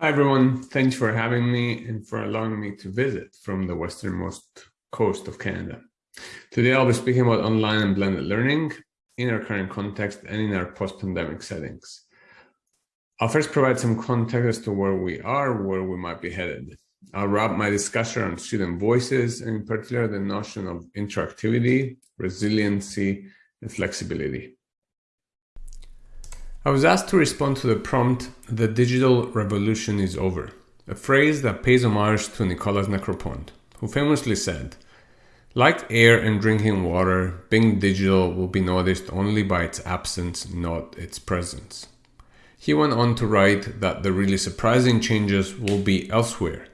Hi, everyone. Thanks for having me and for allowing me to visit from the westernmost coast of Canada. Today, I'll be speaking about online and blended learning in our current context and in our post-pandemic settings. I'll first provide some context as to where we are, where we might be headed. I'll wrap my discussion on student voices, and in particular, the notion of interactivity, resiliency, and flexibility. I was asked to respond to the prompt, The digital revolution is over, a phrase that pays homage to Nicholas Negroponte, who famously said, Like air and drinking water, being digital will be noticed only by its absence, not its presence. He went on to write that the really surprising changes will be elsewhere,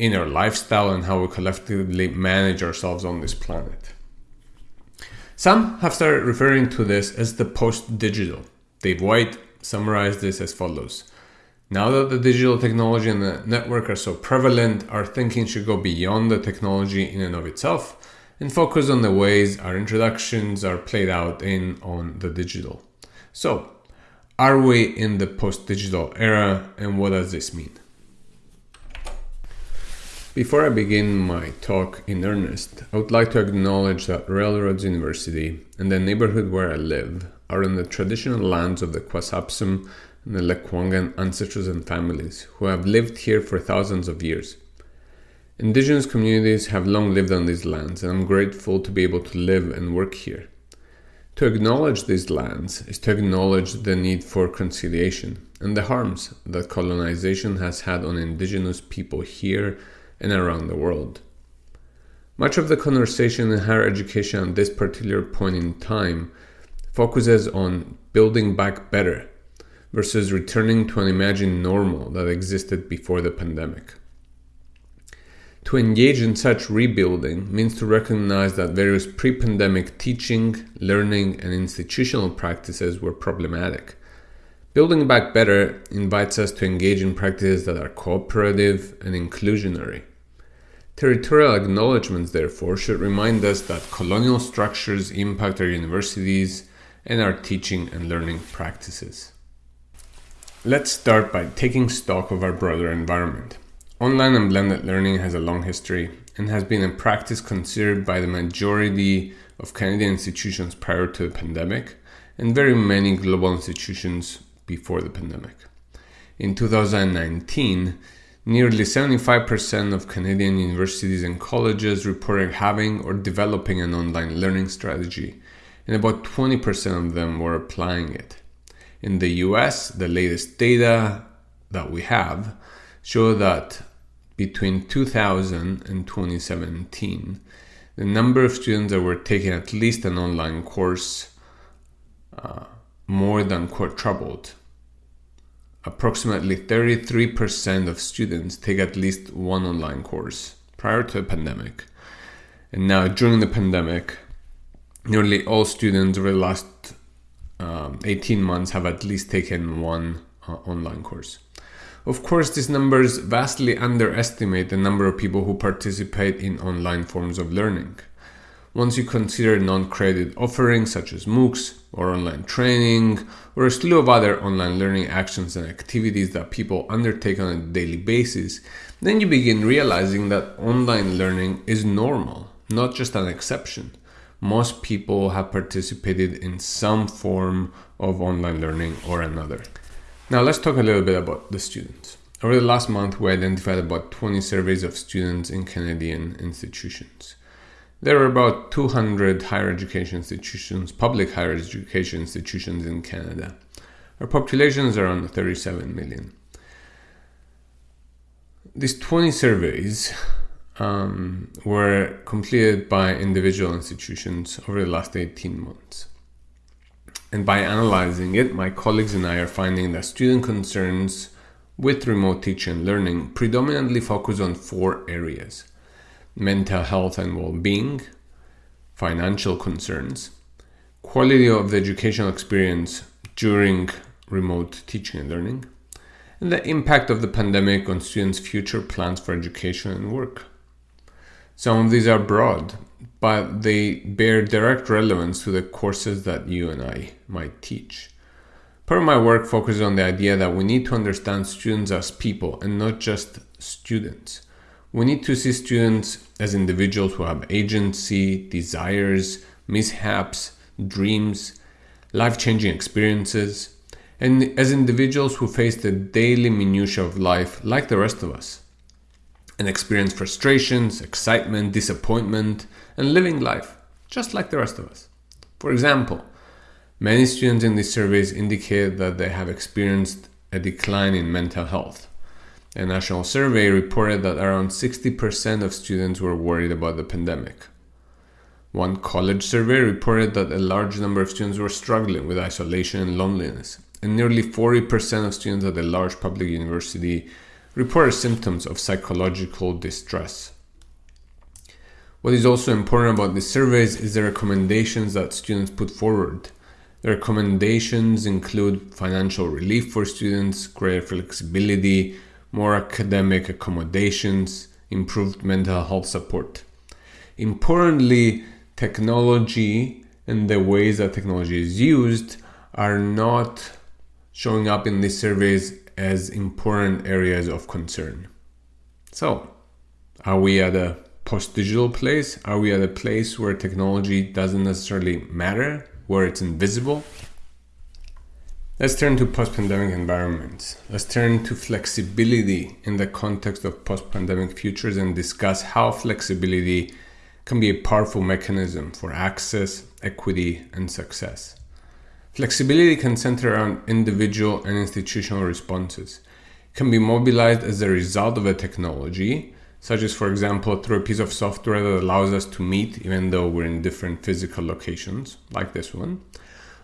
in our lifestyle and how we collectively manage ourselves on this planet. Some have started referring to this as the post digital Dave White summarized this as follows. Now that the digital technology and the network are so prevalent, our thinking should go beyond the technology in and of itself and focus on the ways our introductions are played out in on the digital. So, are we in the post-digital era and what does this mean? Before I begin my talk in earnest, I would like to acknowledge that Royal Roads University and the neighborhood where I live are in the traditional lands of the Xwsepsum and the Lekwungen ancestors and families who have lived here for thousands of years. Indigenous communities have long lived on these lands, and I'm grateful to be able to live and work here. To acknowledge these lands is to acknowledge the need for conciliation and the harms that colonization has had on indigenous people here and around the world. Much of the conversation in higher education at this particular point in time focuses on building back better versus returning to an imagined normal that existed before the pandemic. To engage in such rebuilding means to recognize that various pre pandemic teaching, learning, and institutional practices were problematic. Building back better invites us to engage in practices that are cooperative and inclusionary. Territorial acknowledgements, therefore, should remind us that colonial structures impact our universities, and our teaching and learning practices. Let's start by taking stock of our broader environment. Online and blended learning has a long history and has been a practice considered by the majority of Canadian institutions prior to the pandemic and very many global institutions before the pandemic. In 2019, nearly 75% of Canadian universities and colleges reported having or developing an online learning strategy, and about 20% of them were applying it. In the US, the latest data that we have show that between 2000 and 2017, the number of students that were taking at least an online course uh, more than quadrupled. Approximately 33% of students take at least one online course prior to the pandemic. And now, during the pandemic, nearly all students over the last um, 18 months have at least taken one uh, online course. Of course, these numbers vastly underestimate the number of people who participate in online forms of learning. Once you consider non credit offerings such as MOOCs or online training or a slew of other online learning actions and activities that people undertake on a daily basis, then you begin realizing that online learning is normal, not just an exception most people have participated in some form of online learning or another. Now let's talk a little bit about the students. Over the last month, we identified about 20 surveys of students in Canadian institutions. There are about 200 higher education institutions, public higher education institutions in Canada. Our population is around 37 million. These 20 surveys um, were completed by individual institutions over the last 18 months. And by analyzing it, my colleagues and I are finding that student concerns with remote teaching and learning predominantly focus on four areas mental health and well being, financial concerns, quality of the educational experience during remote teaching and learning, and the impact of the pandemic on students' future plans for education and work. Some of these are broad, but they bear direct relevance to the courses that you and I might teach. Part of my work focuses on the idea that we need to understand students as people and not just students. We need to see students as individuals who have agency, desires, mishaps, dreams, life changing experiences, and as individuals who face the daily minutiae of life like the rest of us and experience frustrations, excitement, disappointment, and living life just like the rest of us. For example, Many students in these surveys indicate that they have experienced a decline in mental health. A national survey reported that around 60% of students were worried about the pandemic. One college survey reported that a large number of students were struggling with isolation and loneliness, and nearly 40% of students at a large public university reported symptoms of psychological distress. What is also important about these surveys is the recommendations that students put forward the recommendations include financial relief for students, greater flexibility, more academic accommodations, improved mental health support. Importantly, technology and the ways that technology is used are not showing up in these surveys as important areas of concern. So, are we at a post digital place? Are we at a place where technology doesn't necessarily matter? where it's invisible. Let's turn to post pandemic environments. Let's turn to flexibility in the context of post pandemic futures and discuss how flexibility can be a powerful mechanism for access, equity, and success. Flexibility can center around individual and institutional responses. It can be mobilized as a result of a technology such as, for example, through a piece of software that allows us to meet even though we're in different physical locations, like this one,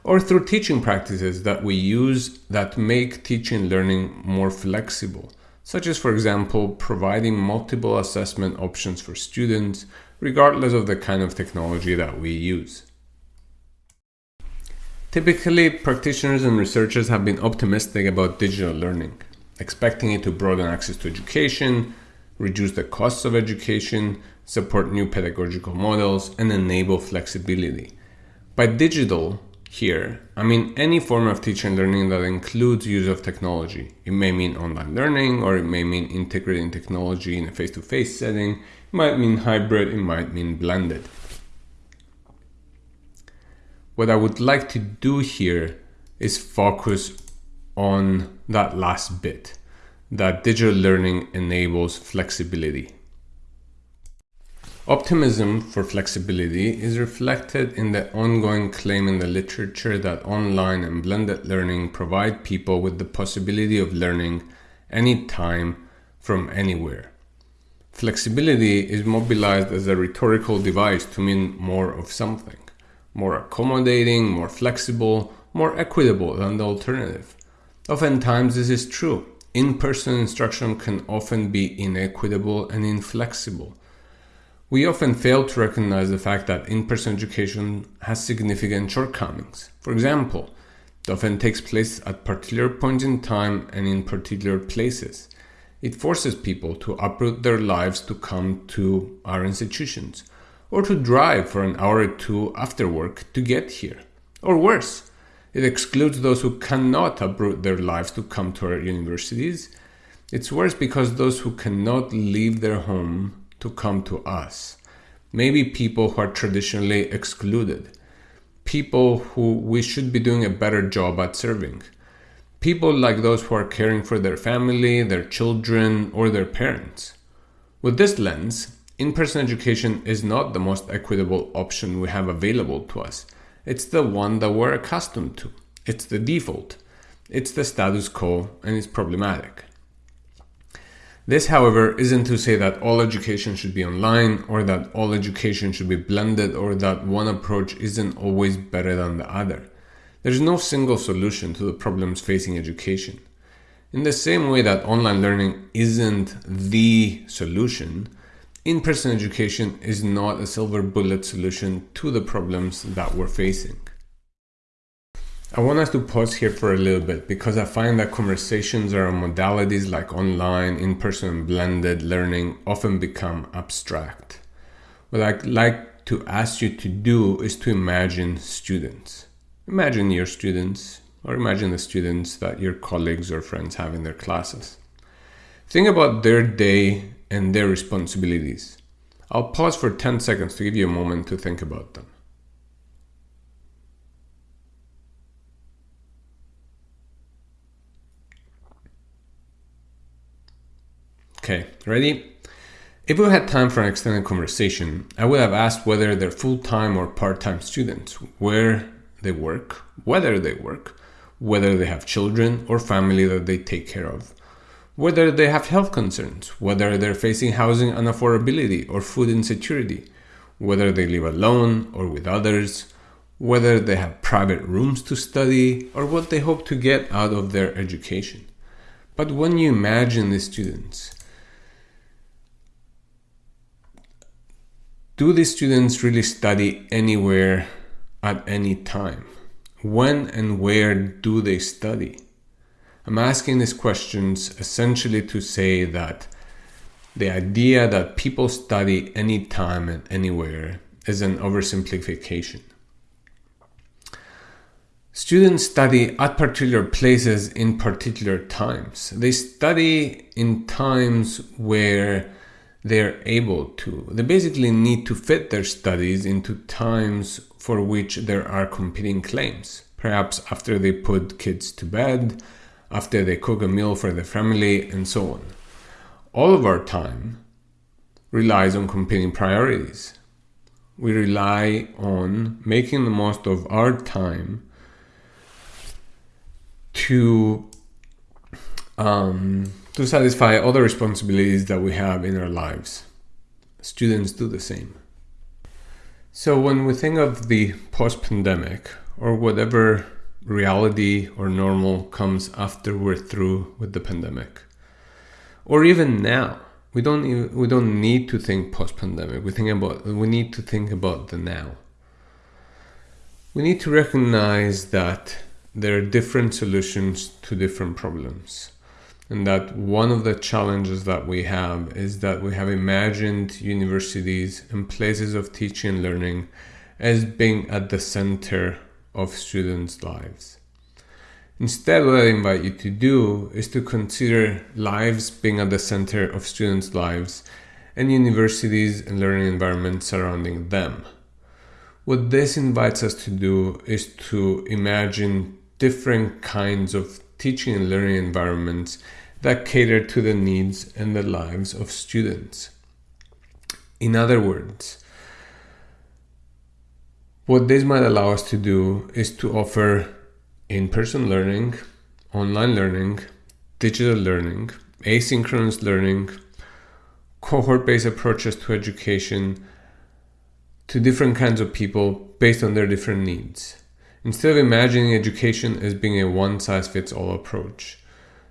or through teaching practices that we use that make teaching learning more flexible, such as, for example, providing multiple assessment options for students, regardless of the kind of technology that we use. Typically, practitioners and researchers have been optimistic about digital learning, expecting it to broaden access to education, reduce the costs of education, support new pedagogical models, and enable flexibility. By digital, here, I mean any form of teaching and learning that includes use of technology. It may mean online learning, or it may mean integrating technology in a face to face setting, it might mean hybrid, it might mean blended. What I would like to do here is focus on that last bit that digital learning enables flexibility. Optimism for flexibility is reflected in the ongoing claim in the literature that online and blended learning provide people with the possibility of learning anytime from anywhere. Flexibility is mobilized as a rhetorical device to mean more of something, more accommodating, more flexible, more equitable than the alternative. Oftentimes, this is true, in person instruction can often be inequitable and inflexible. We often fail to recognize the fact that in person education has significant shortcomings. For example, it often takes place at particular points in time and in particular places. It forces people to uproot their lives to come to our institutions, or to drive for an hour or two after work to get here. Or worse, it excludes those who cannot uproot their lives to come to our universities. It's worse because those who cannot leave their home to come to us. Maybe people who are traditionally excluded. People who we should be doing a better job at serving. People like those who are caring for their family, their children, or their parents. With this lens, in person education is not the most equitable option we have available to us. It's the one that we're accustomed to. It's the default. It's the status quo and it's problematic. This, however, isn't to say that all education should be online or that all education should be blended or that one approach isn't always better than the other. There's no single solution to the problems facing education. In the same way that online learning isn't the solution, in person education is not a silver bullet solution to the problems that we're facing. I want us to pause here for a little bit because I find that conversations around modalities like online, in person, blended learning often become abstract. What I'd like to ask you to do is to imagine students. Imagine your students, or imagine the students that your colleagues or friends have in their classes. Think about their day and their responsibilities. I'll pause for 10 seconds to give you a moment to think about them. Okay, ready? If we had time for an extended conversation, I would have asked whether they're full time or part time students, where they work, whether they work, whether they have children or family that they take care of, whether they have health concerns, whether they're facing housing unaffordability or food insecurity, whether they live alone or with others, whether they have private rooms to study, or what they hope to get out of their education. But when you imagine the students, do these students really study anywhere at any time? When and where do they study? I'm asking these questions essentially to say that the idea that people study anytime and anywhere is an oversimplification. Students study at particular places in particular times. They study in times where they're able to. They basically need to fit their studies into times for which there are competing claims. Perhaps after they put kids to bed, after they cook a meal for the family, and so on. All of our time relies on competing priorities. We rely on making the most of our time to um, to satisfy other responsibilities that we have in our lives. Students do the same. So, when we think of the post pandemic or whatever reality or normal comes after we're through with the pandemic, or even now, we don't even, we don't need to think post pandemic. We think about we need to think about the now. We need to recognize that there are different solutions to different problems and that one of the challenges that we have is that we have imagined universities and places of teaching and learning as being at the center of students' lives. Instead, what I invite you to do is to consider lives being at the center of students' lives and universities and learning environments surrounding them. What this invites us to do is to imagine different kinds of teaching and learning environments that cater to the needs and the lives of students. In other words, what this might allow us to do is to offer in person learning, online learning, digital learning, asynchronous learning, cohort based approaches to education to different kinds of people based on their different needs. Instead of imagining education as being a one size fits all approach,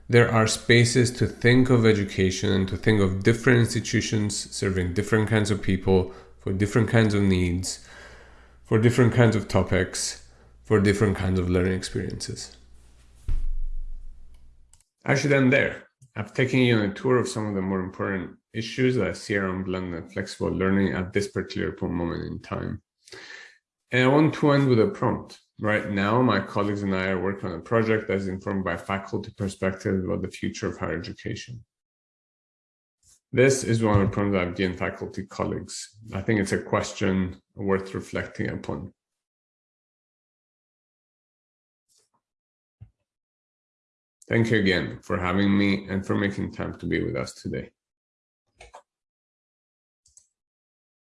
there are spaces to think of education and to think of different institutions serving different kinds of people for different kinds of needs, for different kinds of topics, for different kinds of learning experiences. I should end there. I've taken you on a tour of some of the more important issues that I see around blended and flexible learning at this particular moment in time. And I want to end with a prompt. Right now, my colleagues and I are working on a project that is informed by faculty perspective about the future of higher education. This is one of the problems I've given faculty colleagues. I think it's a question worth reflecting upon. Thank you again for having me and for making time to be with us today.